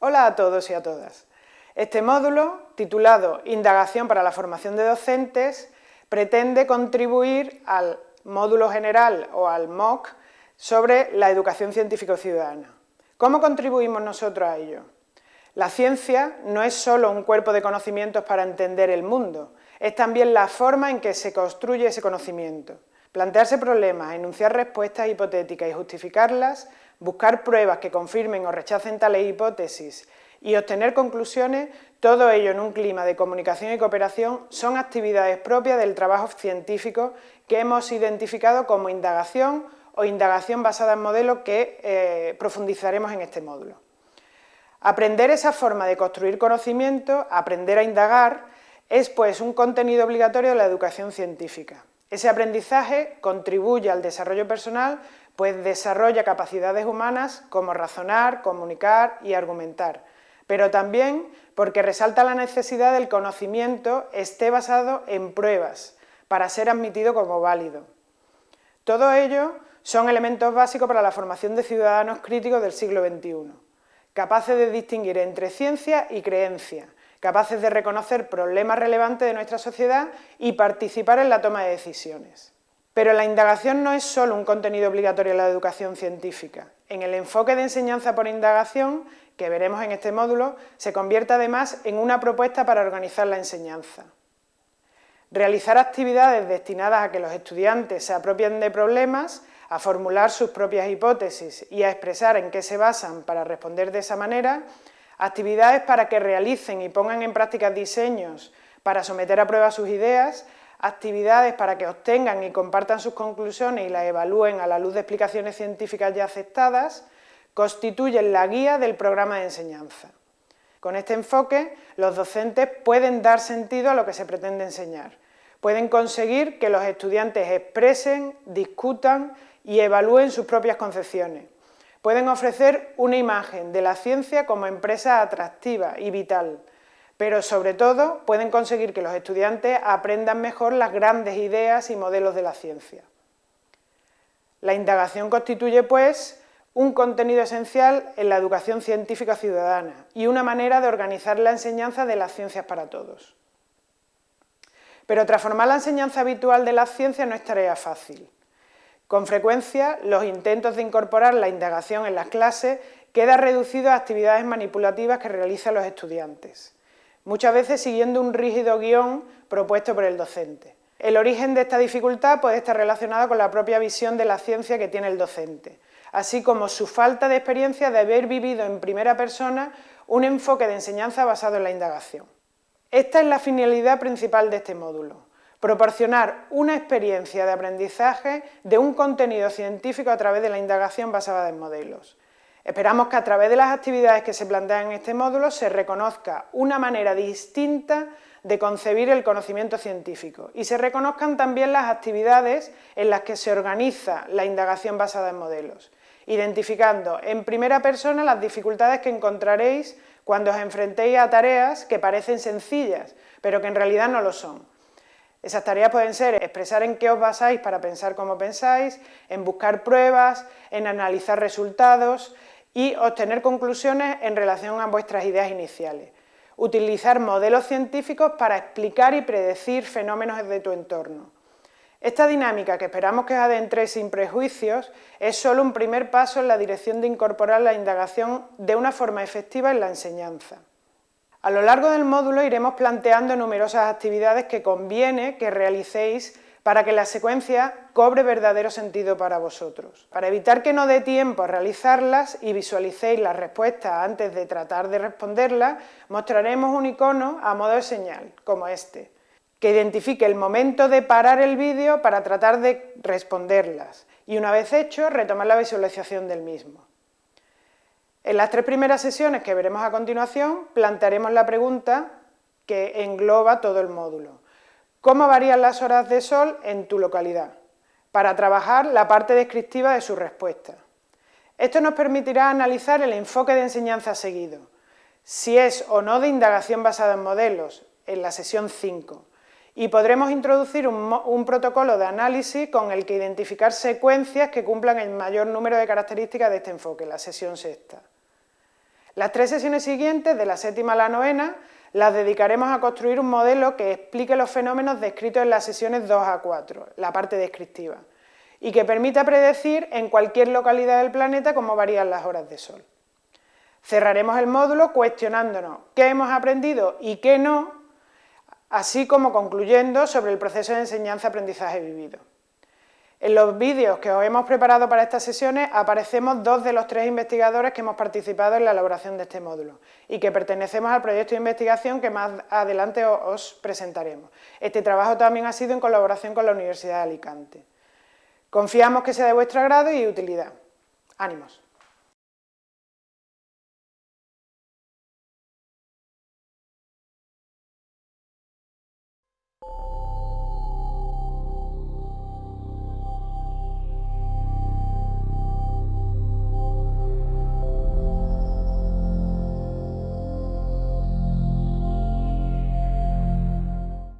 Hola a todos y a todas. Este módulo, titulado Indagación para la formación de docentes, pretende contribuir al módulo general o al MOOC sobre la educación científico-ciudadana. ¿Cómo contribuimos nosotros a ello? La ciencia no es solo un cuerpo de conocimientos para entender el mundo, es también la forma en que se construye ese conocimiento. Plantearse problemas, enunciar respuestas hipotéticas y justificarlas, buscar pruebas que confirmen o rechacen tales hipótesis y obtener conclusiones, todo ello en un clima de comunicación y cooperación, son actividades propias del trabajo científico que hemos identificado como indagación o indagación basada en modelos que eh, profundizaremos en este módulo. Aprender esa forma de construir conocimiento, aprender a indagar, es pues un contenido obligatorio de la educación científica. Ese aprendizaje contribuye al desarrollo personal, pues desarrolla capacidades humanas como razonar, comunicar y argumentar, pero también porque resalta la necesidad del conocimiento esté basado en pruebas para ser admitido como válido. Todo ello son elementos básicos para la formación de ciudadanos críticos del siglo XXI capaces de distinguir entre ciencia y creencia, capaces de reconocer problemas relevantes de nuestra sociedad y participar en la toma de decisiones. Pero la indagación no es solo un contenido obligatorio en la educación científica. En el enfoque de enseñanza por indagación, que veremos en este módulo, se convierte además en una propuesta para organizar la enseñanza. Realizar actividades destinadas a que los estudiantes se apropien de problemas a formular sus propias hipótesis y a expresar en qué se basan para responder de esa manera, actividades para que realicen y pongan en práctica diseños para someter a prueba sus ideas, actividades para que obtengan y compartan sus conclusiones y las evalúen a la luz de explicaciones científicas ya aceptadas, constituyen la guía del programa de enseñanza. Con este enfoque, los docentes pueden dar sentido a lo que se pretende enseñar, pueden conseguir que los estudiantes expresen, discutan y evalúen sus propias concepciones. Pueden ofrecer una imagen de la ciencia como empresa atractiva y vital, pero sobre todo pueden conseguir que los estudiantes aprendan mejor las grandes ideas y modelos de la ciencia. La indagación constituye, pues, un contenido esencial en la educación científica ciudadana y una manera de organizar la enseñanza de las ciencias para todos. Pero transformar la enseñanza habitual de las ciencias no es tarea fácil. Con frecuencia, los intentos de incorporar la indagación en las clases quedan reducidos a actividades manipulativas que realizan los estudiantes, muchas veces siguiendo un rígido guion propuesto por el docente. El origen de esta dificultad puede estar relacionado con la propia visión de la ciencia que tiene el docente, así como su falta de experiencia de haber vivido en primera persona un enfoque de enseñanza basado en la indagación. Esta es la finalidad principal de este módulo, proporcionar una experiencia de aprendizaje de un contenido científico a través de la indagación basada en modelos. Esperamos que a través de las actividades que se plantean en este módulo se reconozca una manera distinta de concebir el conocimiento científico y se reconozcan también las actividades en las que se organiza la indagación basada en modelos, identificando en primera persona las dificultades que encontraréis cuando os enfrentéis a tareas que parecen sencillas, pero que en realidad no lo son. Esas tareas pueden ser expresar en qué os basáis para pensar como pensáis, en buscar pruebas, en analizar resultados y obtener conclusiones en relación a vuestras ideas iniciales. Utilizar modelos científicos para explicar y predecir fenómenos de tu entorno. Esta dinámica, que esperamos que os adentréis sin prejuicios, es solo un primer paso en la dirección de incorporar la indagación de una forma efectiva en la enseñanza. A lo largo del módulo iremos planteando numerosas actividades que conviene que realicéis para que la secuencia cobre verdadero sentido para vosotros. Para evitar que no dé tiempo a realizarlas y visualicéis las respuestas antes de tratar de responderlas, mostraremos un icono a modo de señal, como este que identifique el momento de parar el vídeo para tratar de responderlas y una vez hecho, retomar la visualización del mismo. En las tres primeras sesiones que veremos a continuación, plantearemos la pregunta que engloba todo el módulo. ¿Cómo varían las horas de sol en tu localidad? Para trabajar la parte descriptiva de su respuesta. Esto nos permitirá analizar el enfoque de enseñanza seguido, si es o no de indagación basada en modelos, en la sesión 5, y podremos introducir un, protocolo de análisis con el que identificar secuencias que cumplan el mayor número de características de este enfoque, la sesión sexta. Las tres sesiones siguientes, de la séptima a la novena, las dedicaremos a construir un modelo que explique los fenómenos descritos en las sesiones 2 a 4, la parte descriptiva, y que permita predecir en cualquier localidad del planeta cómo varían las horas de sol. Cerraremos el módulo cuestionándonos qué hemos aprendido y qué no, así como concluyendo sobre el proceso de enseñanza-aprendizaje vivido. En los vídeos que os hemos preparado para estas sesiones aparecemos dos de los tres investigadores que hemos participado en la elaboración de este módulo y que pertenecemos al proyecto de investigación que más adelante os presentaremos. Este trabajo también ha sido en colaboración con la Universidad de Alicante. Confiamos que sea de vuestro agrado y utilidad. ¡Ánimos! you